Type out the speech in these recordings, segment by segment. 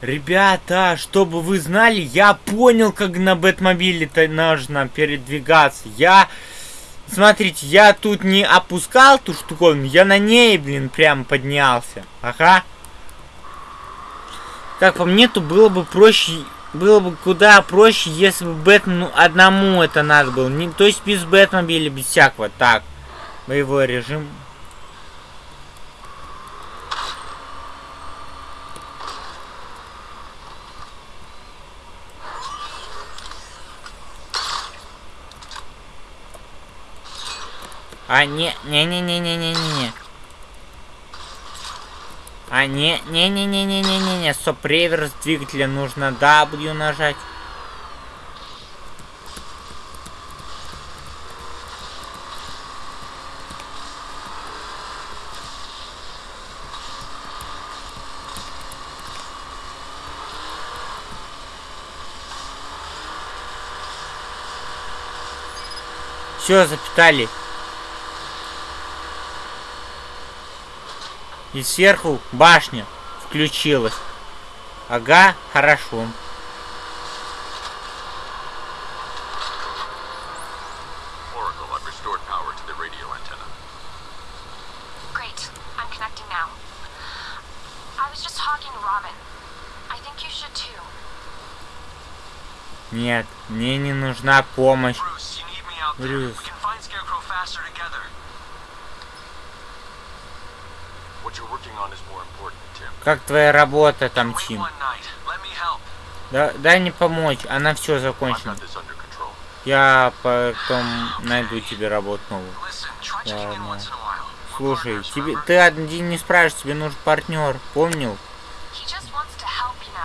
Ребята, чтобы вы знали, я понял, как на Бэтмобиле-то нужно передвигаться. Я... Смотрите, я тут не опускал ту штуковину, я на ней, блин, прям поднялся. Ага. Так, по мне, то было бы проще... Было бы куда проще, если бы Бэтмену одному это надо было. Не, то есть без Бэтмобиля, без всякого. Так, боевой режим. А, не, не-не-не-не-не-не-не. А, не, не-не-не-не-не-не-не. Стоп, реверс двигателя нужно W нажать. Все, запитали. И сверху башня включилась. Ага, хорошо. Нет, мне не нужна помощь. Брюс. Как твоя работа там, Чим? Да, дай мне помочь, она все закончена. Я потом найду тебе работу новую. Ладно. Ну, слушай, тебе, ты один не справишься, тебе нужен партнер, помнил?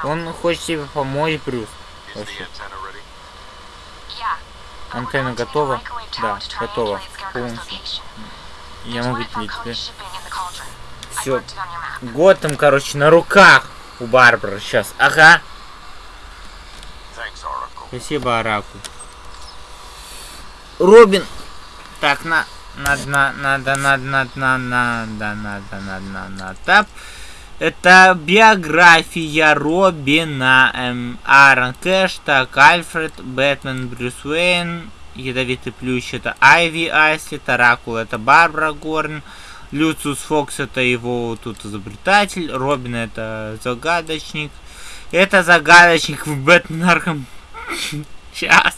Он хочет тебе помочь, Брюс. Вообще. Антенна готова? Да, готова. Полностью. Я могу тебе map. Готэм, короче, на руках у Барбары сейчас. Ага. Спасибо, Араку. Робин. Так, на... Надо, на, надо, надо, надо, надо, надо, надо, надо, надо, надо. Это биография Робина. Эм, Аарон Кэш, так, Альфред, Бэтмен, Брюс Уэйн, Ядовитый Плющ, это Айви Айсли, Таракул, это Барбара Горн, Люциус Фокс, это его тут изобретатель, Робин, это загадочник. Это загадочник в Бэтмен. Сейчас.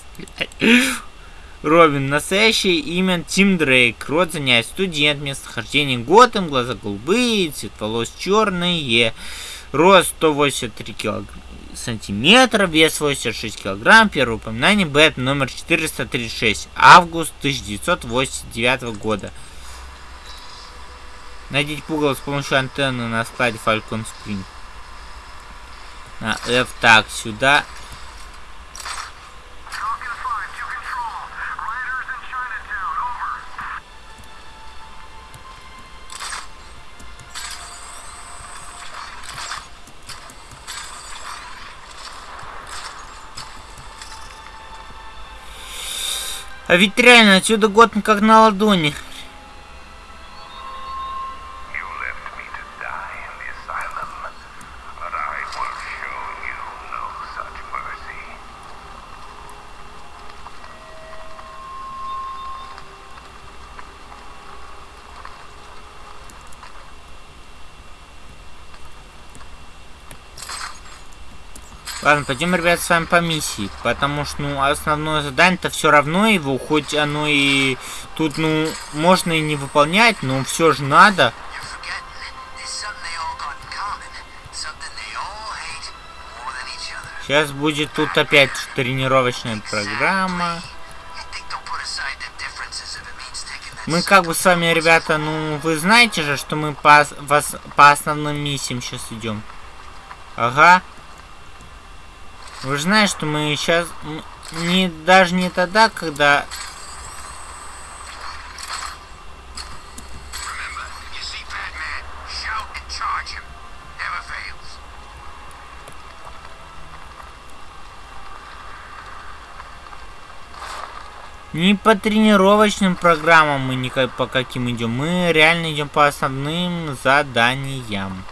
Робин. Настоящее имя Тим Дрейк. Род занять студент. Местохождение Готэм. Глаза голубые. Цвет волос черные. Рост 183 килограмма сантиметра, вес 86 килограмм, первое упоминание Бэт номер 436, август 1989 года. Найдите пугало с помощью антенны на складе Falcon Spring. На F так, сюда. Falcon 5 to control. Riders in Chinatown, over. А ведь реально отсюда год как на ладони. Пойдем, ребят, с вами по миссии. Потому что, ну, основное задание-то все равно его, хоть оно и тут, ну, можно и не выполнять, но все же надо. Сейчас будет тут опять тренировочная программа. Мы как бы с вами, ребята, ну, вы знаете же, что мы по, вас- по основным миссиям сейчас идем. Ага. Вы же знаете, что мы сейчас... Не, даже не тогда, когда... Не по тренировочным программам мы никак по каким идем. Мы реально идем по основным заданиям.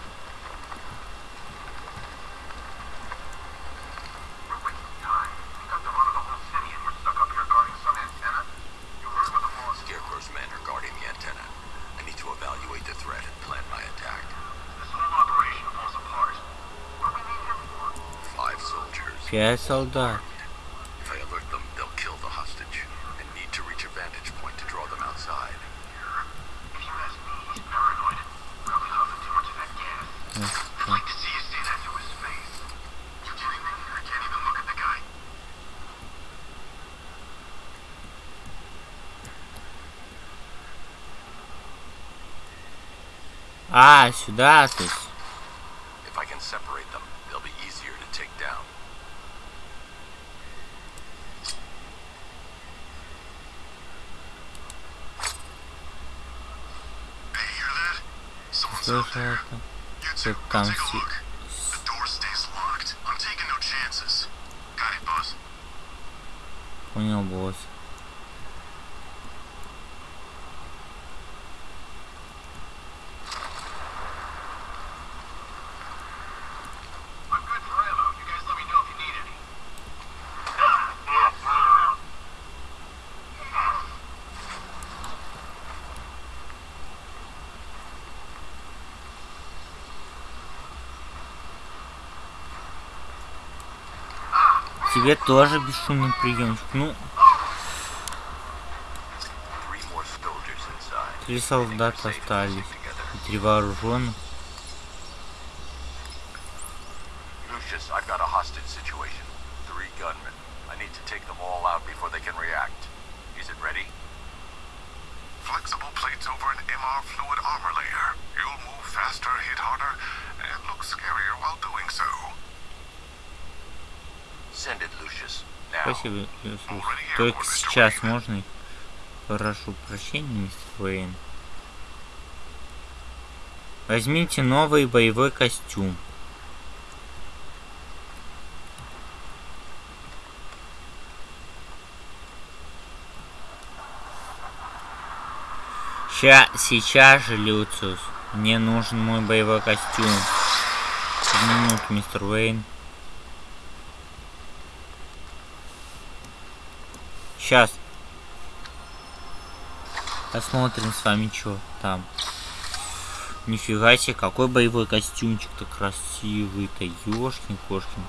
Я солдат. А, сюда, ты. какая-то. Ты там си... У него босс. тебе тоже бесшумный приемчик. Ну, три солдата остались. Три вооруженных. Только сейчас можно. Прошу прощения, мистер Уэйн. Возьмите новый боевой костюм. Ща, сейчас же, Люциус. Мне нужен мой боевой костюм. минут, мистер Уэйн. Сейчас. Посмотрим с вами, что там. Нифига себе, какой боевой костюмчик-то красивый-то, ёшкин-кошкин.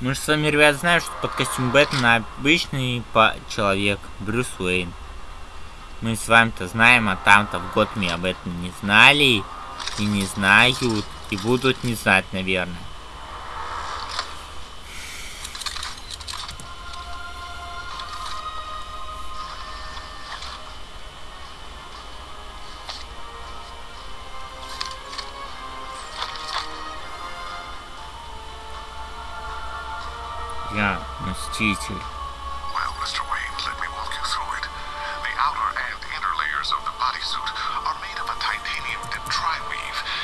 Мы же с вами, ребят, знаем, что под костюм Бэтмена обычный по человек Брюс Уэйн. Мы с вами-то знаем, а там-то в год мы об этом не знали и не знают, и будут не знать, наверное. пустили.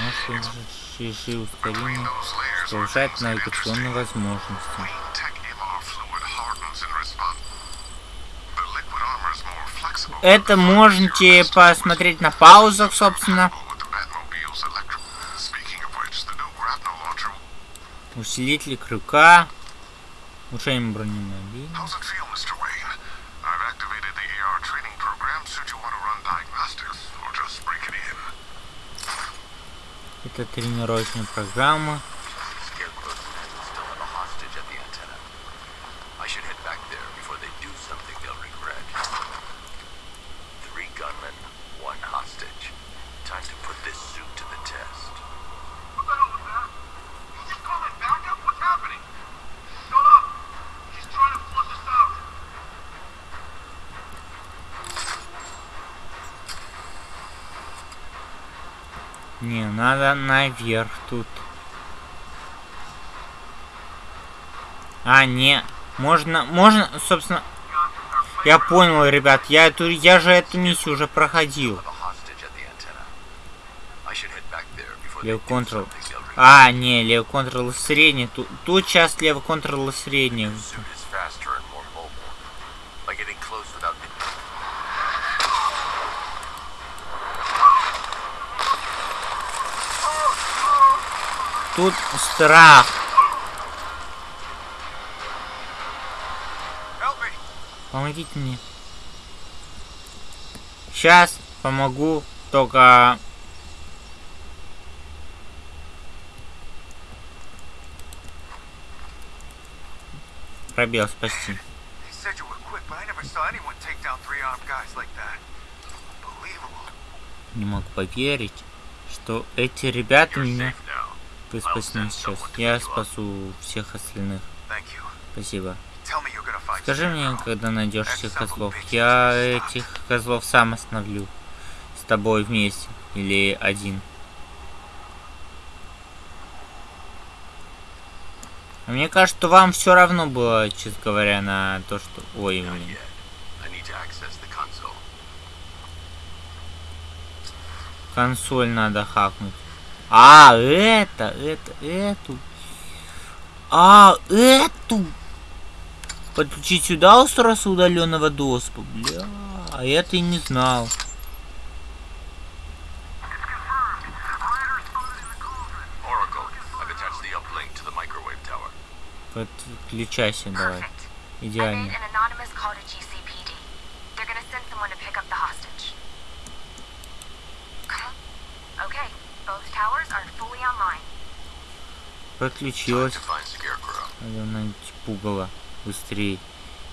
Наши чужие ускорения повышают навигационные возможности. Это можете посмотреть на паузах, собственно. Усилитель крюка. Улучшаем бронемобиль. Это тренировочная программа. наверх тут. А, не. Можно, можно, собственно... Я понял, ребят. Я, эту, я же эту миссию уже проходил. Лев контрол. А, не, лев контрол средний. Тут, тут сейчас лев контрол средний. тут страх. Помогите мне. Сейчас помогу, только... Пробел, спасти. Не мог поверить, что эти ребята меня вы спасены сейчас. Я спасу всех остальных. Спасибо. Скажи мне, когда найдешь этих козлов. Я этих козлов сам остановлю. С тобой вместе. Или один. А Мне кажется, что вам все равно было, честно говоря, на то, что... Ой, блин. Консоль надо хакнуть. А, это, это, эту. А, эту. Подключить сюда устройство удаленного доступа. Бля, а это и не знал. Подключайся давай. Идеально. Подключилась. найти пугало быстрее.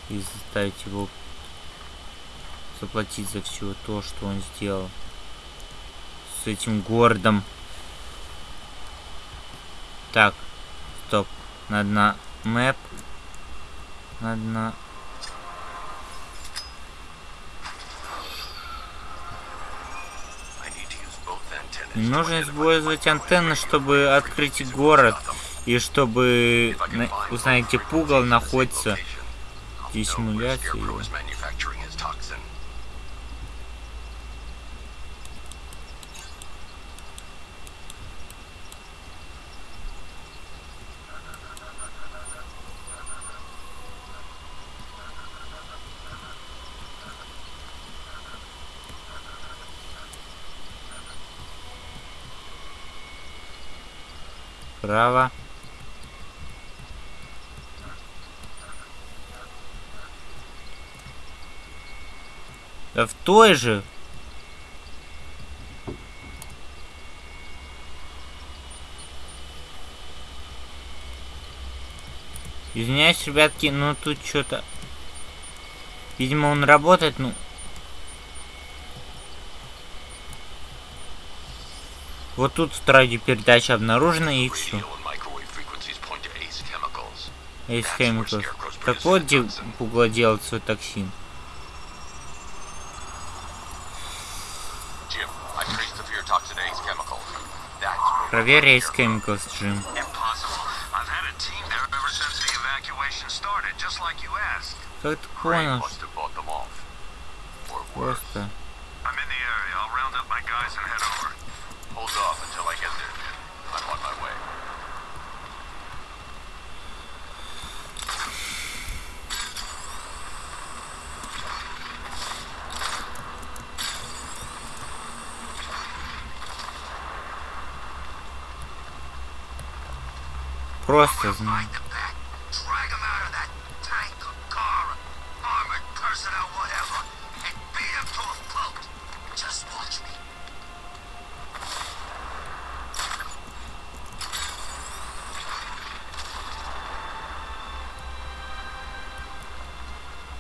И заставить его заплатить за все то, что он сделал. С этим городом. Так, стоп. Надо на мэп. Надо на... нужно использовать антенны, чтобы открыть город. И чтобы узнать, где пугал находится. Здесь симуляция Право. Да в той же. Извиняюсь, ребятки, но тут что-то... Видимо, он работает, ну... Вот тут радиопередача обнаружена и все. Хемиков. Scarecrow's Так вот, где пугало делает свой токсин. Jim, I traced the fear toxin to Ace me.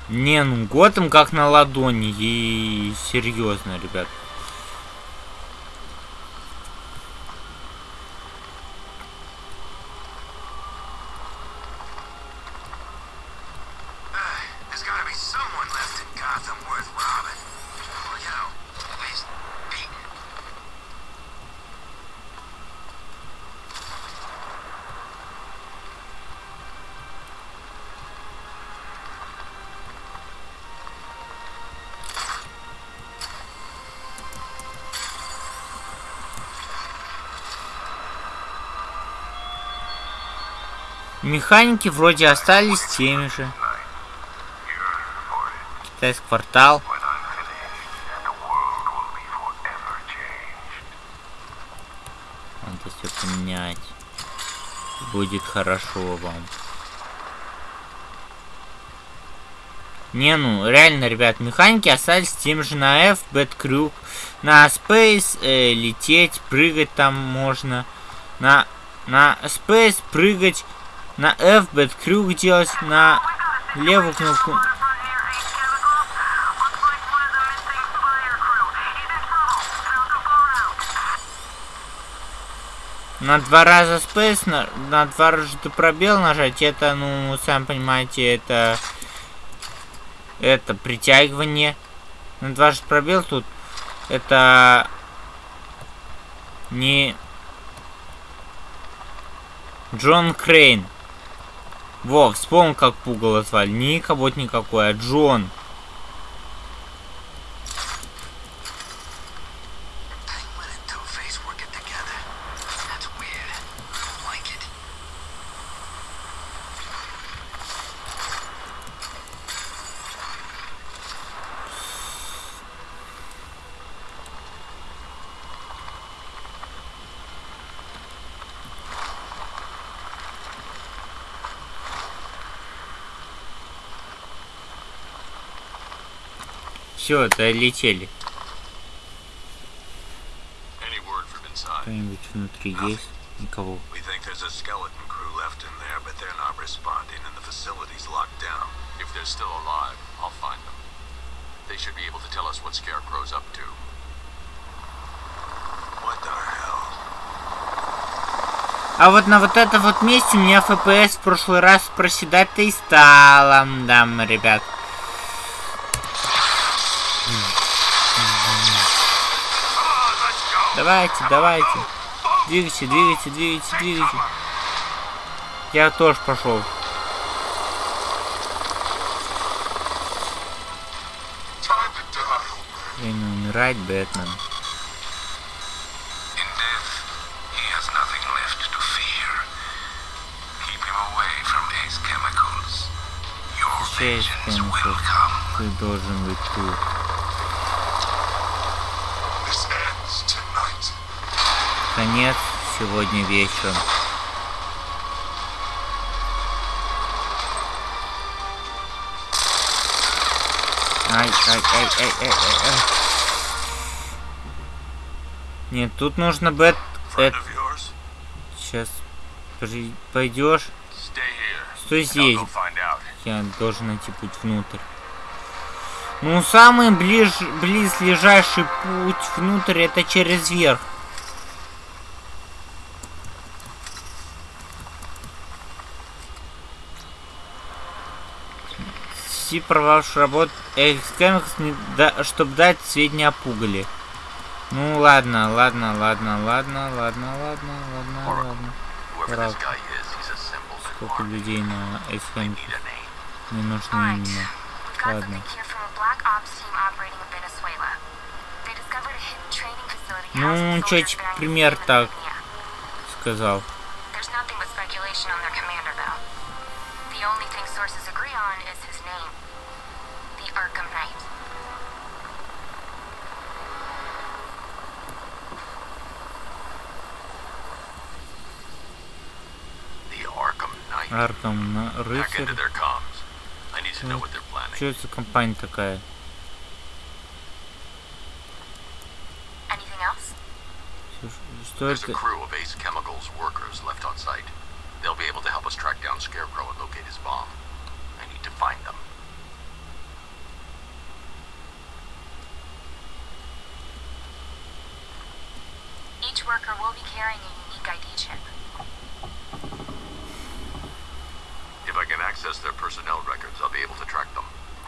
Не, ну Готэм как на ладони. И серьезно, ребят. Механики вроде остались теми же. Китайский квартал. Надо все поменять. Будет хорошо вам. Не, ну, реально, ребят, механики остались тем же на F, Bad Crew, на Space э, лететь, прыгать там можно. На, на Space прыгать На F бэт крюк делать, на левую кнопку. На два раза space, на, на два раза пробел нажать, это, ну, сами понимаете, это... Это притягивание. На два раза пробел тут, это... Не... Джон Крейн. Во, вспомнил, как пугало звали. Не кого-то никакой, а Джон. They're still alive, I'll find them. They should be able to tell us what Scarecrow's up to. What the hell? А вот на вот этом вот месте у меня FPS в прошлый раз проседать-то и стало. Да, ребят. Давайте, давайте. Двигайте, двигайте, двигайте, двигайте. Я тоже пошел. Время умирать, Бэтмен. In death, he has Конец сегодня вечером. Ай, ай, ай, ай, ай, ай, ай. Нет, тут нужно. Friend эт-? Сейчас при... пойдешь. Стой I'll здесь. Я должен найти путь внутрь. Ну, самый ближ... близлежащий путь внутрь это через верх. Си провалший работ Экскэмикс, чтобы дать сведения о пугале. Ну ладно, ладно, ладно, ладно, ладно, ладно, ладно, ладно. Сколько людей на Экскэмикс не нужны Alright. именно. Ладно. something here from a black they're planning. Что это за компания такая? Anything else? Слушай, Что There's a это? crew of Ace Chemicals workers left on site. They'll be able to help us track down Scarecrow and locate his bomb.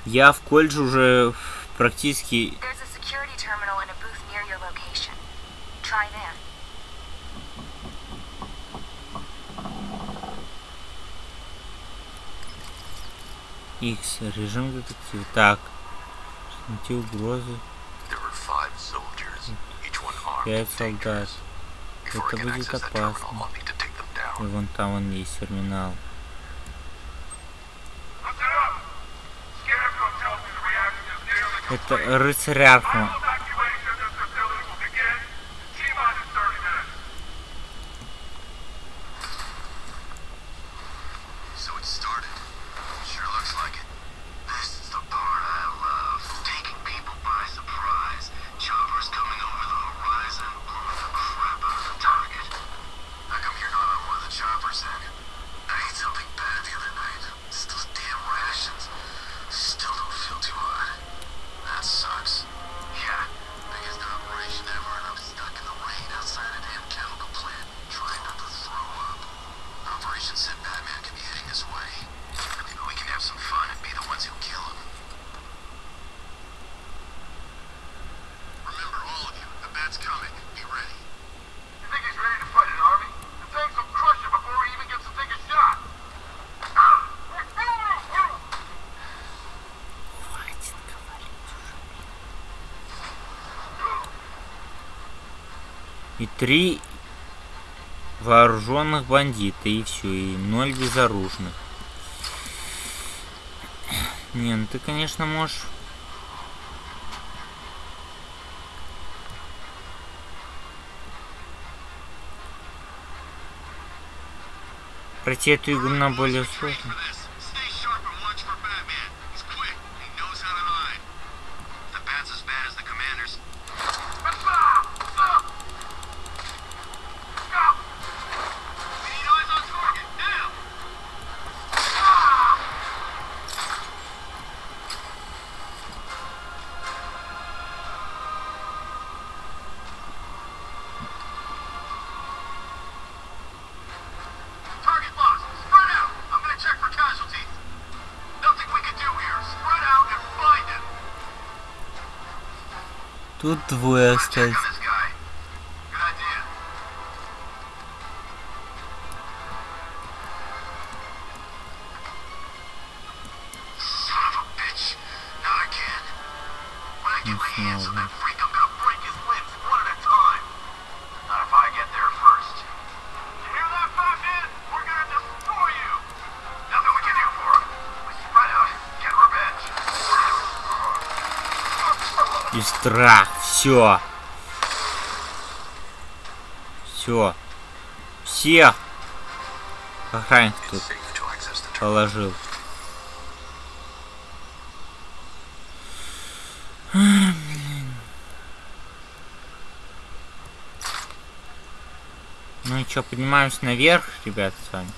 Я в колледже уже практически... X, режим детектив. Так. Найти угрозы. Пять солдат. Это будет опасно. И вон там он есть терминал. Это рыцарь И три вооруженных бандита, и все, и ноль безоружных. Не, ну ты, конечно, можешь... Пройти эту игру на более сложную. Тут двое остались. страх. Все. Все. Всех охранников тут положил. Ну и что, поднимаемся наверх, ребят, с вами.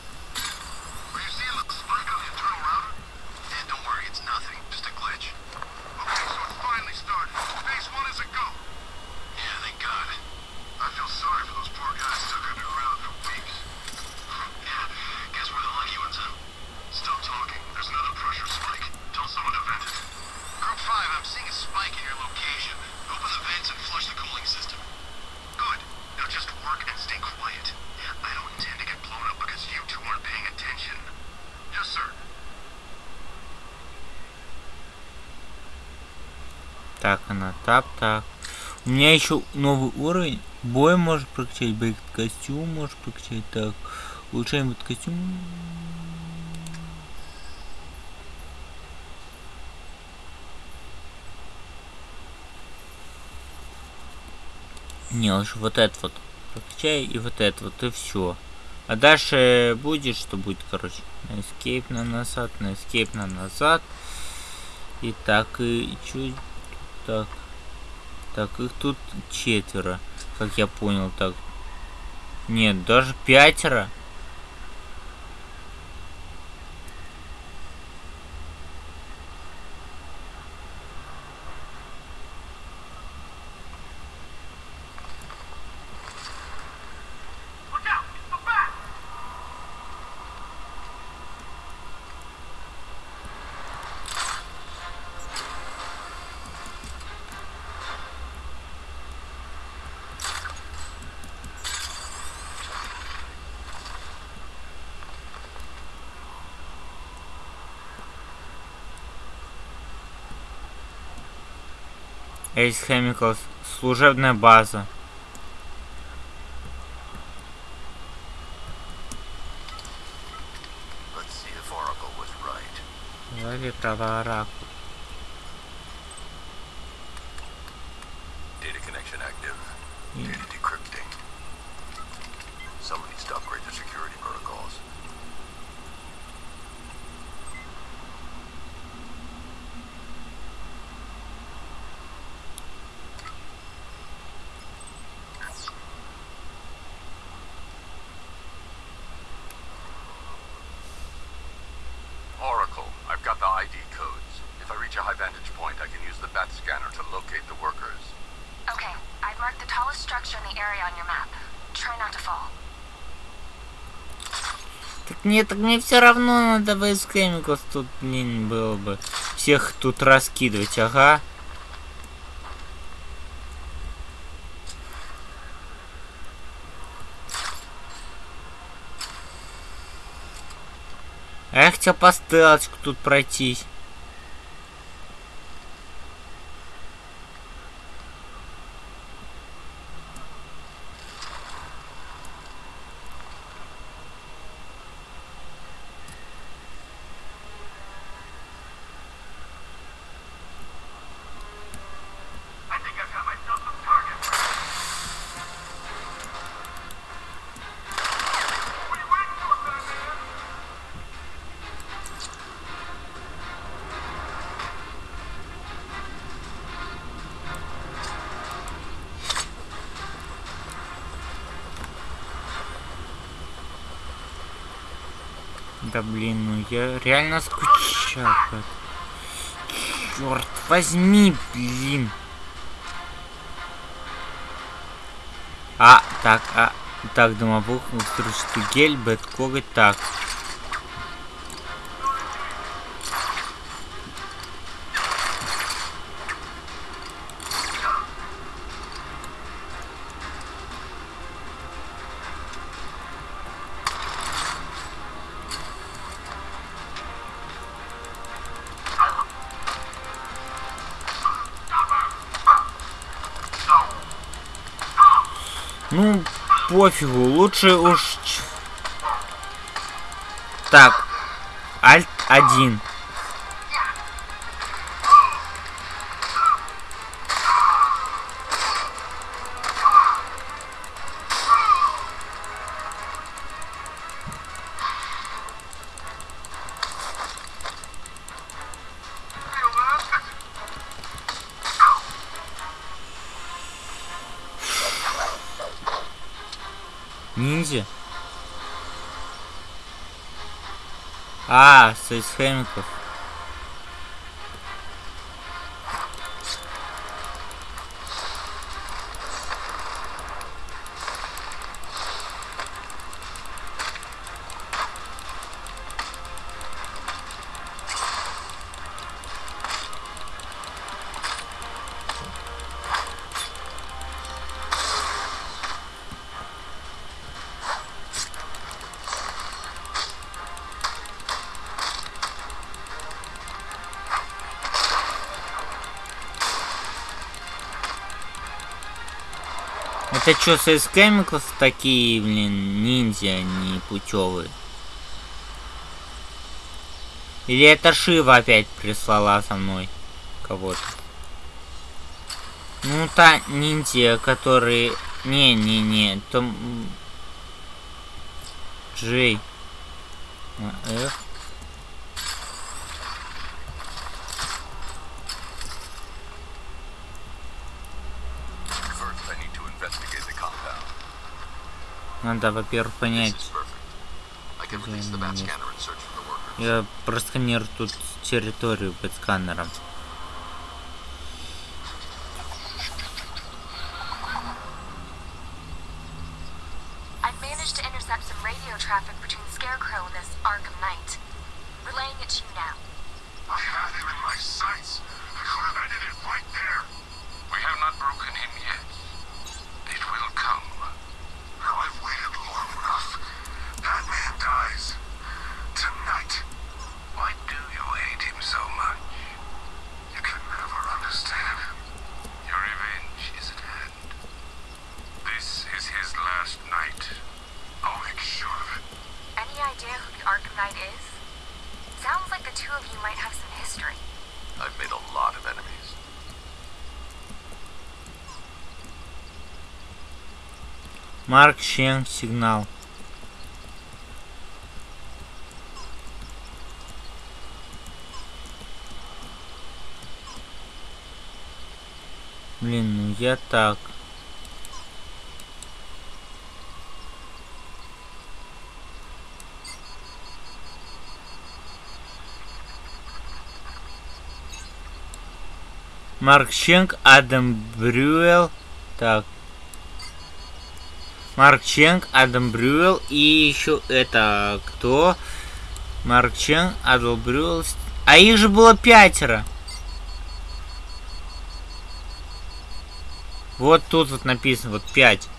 Так. У меня еще новый уровень. Бой может прокачать, бейк костюм может прокачать. Так. Улучшаем вот костюм. Не, лучше вот этот вот прокачай и вот этот вот и все. А дальше будет, что будет, короче. На escape на назад, на escape на назад. И так, и чуть так, так, их тут четверо, как я понял, так. Нет, даже пятеро. Ace Chemicals. Служебная база. Говори про Нет, так мне все равно надо вейскэмиков тут, не было бы. Всех тут раскидывать, ага. А я хотел по стелочку тут пройтись. Я реально скучал. Черт возьми, блин. А, так, а, так, домовух, устричный гель, бэт коготь, так. Ну, пофигу, лучше уж... Так, альт один. А, сейсхемиков. Это что, сейсхемиков такие, блин, ниндзя, не путевые? Или это Шива опять прислала со мной кого-то? Ну, та ниндзя, которые... Не-не-не, там... Джей. А, F. for the workers. Я просканирую тут территорию под сканером. Марк Ченг, сигнал. Блин, ну я так. Марк Ченг, Адам Брюэл. Так. Марк Ченг, Адам Брюэл и еще это кто? Марк Ченг, Адам Брюэл. А их же было пятеро. Вот тут вот написано, вот пять.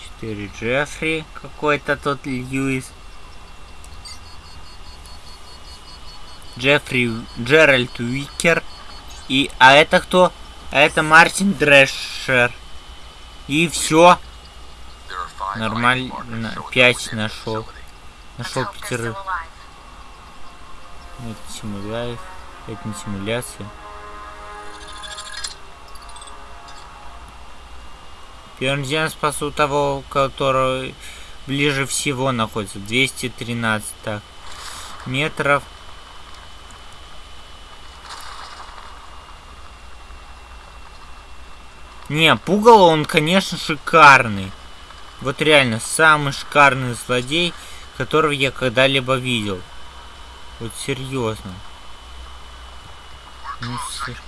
Четыре Джеффри, какой-то тот Льюис. Джеффри, Джеральд Уикер. И, а это кто? А это Мартин Дрешер. И все. Нормально, пять нашел. Нашел пятерых. alive. Это симуляция. Это не симуляция. Первым делом спасу того, который ближе всего находится. 213 так. метров. Не, пугало он, конечно, шикарный. Вот реально, самый шикарный злодей, которого я когда-либо видел. Вот серьезно. Ну, сер-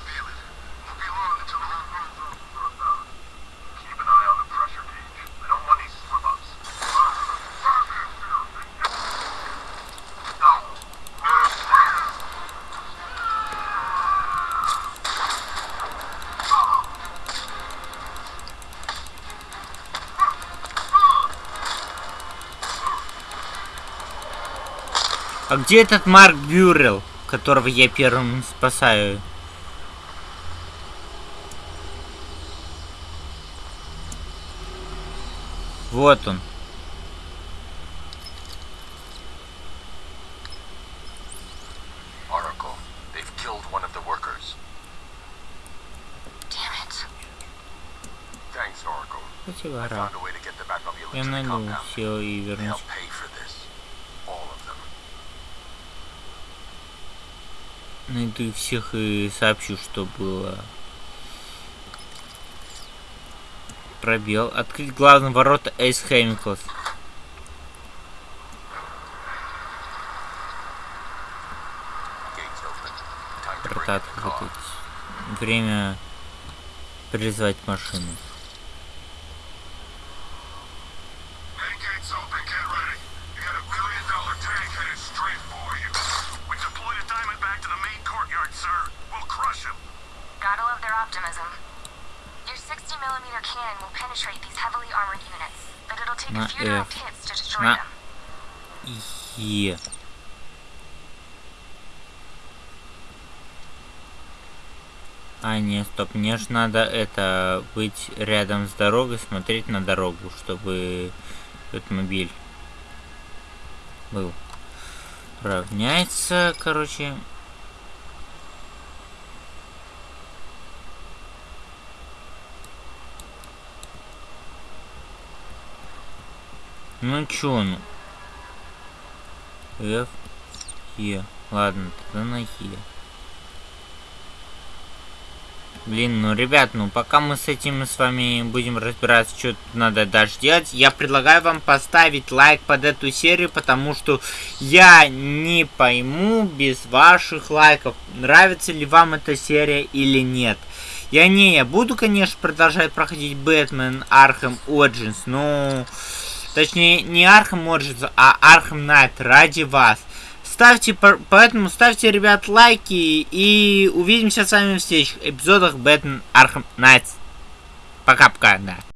где этот Марк Бюррел, которого я первым спасаю? Вот он. Oracle, they've killed one of Найду всех и сообщу, что было. Пробел. Открыть главные ворота Эйс открыть. Время призвать машину. А, нет, стоп, мне же надо это быть рядом с дорогой, смотреть на дорогу, чтобы автомобиль был. Равняется, короче. Ну чё, ну. F, Е. Ладно, тогда на Е. Блин, ну, ребят, ну, пока мы с этим с вами будем разбираться, что тут надо дальше делать, я предлагаю вам поставить лайк под эту серию, потому что я не пойму без ваших лайков, нравится ли вам эта серия или нет. Я не, я буду, конечно, продолжать проходить Бэтмен Архем Origins, но... Точнее, не Архем Origins, а Архем Найт ради вас. Ставьте, по- поэтому ставьте, ребят, лайки и увидимся с вами в следующих эпизодах Бэтмен Архем Найтс. Пока-пока, да.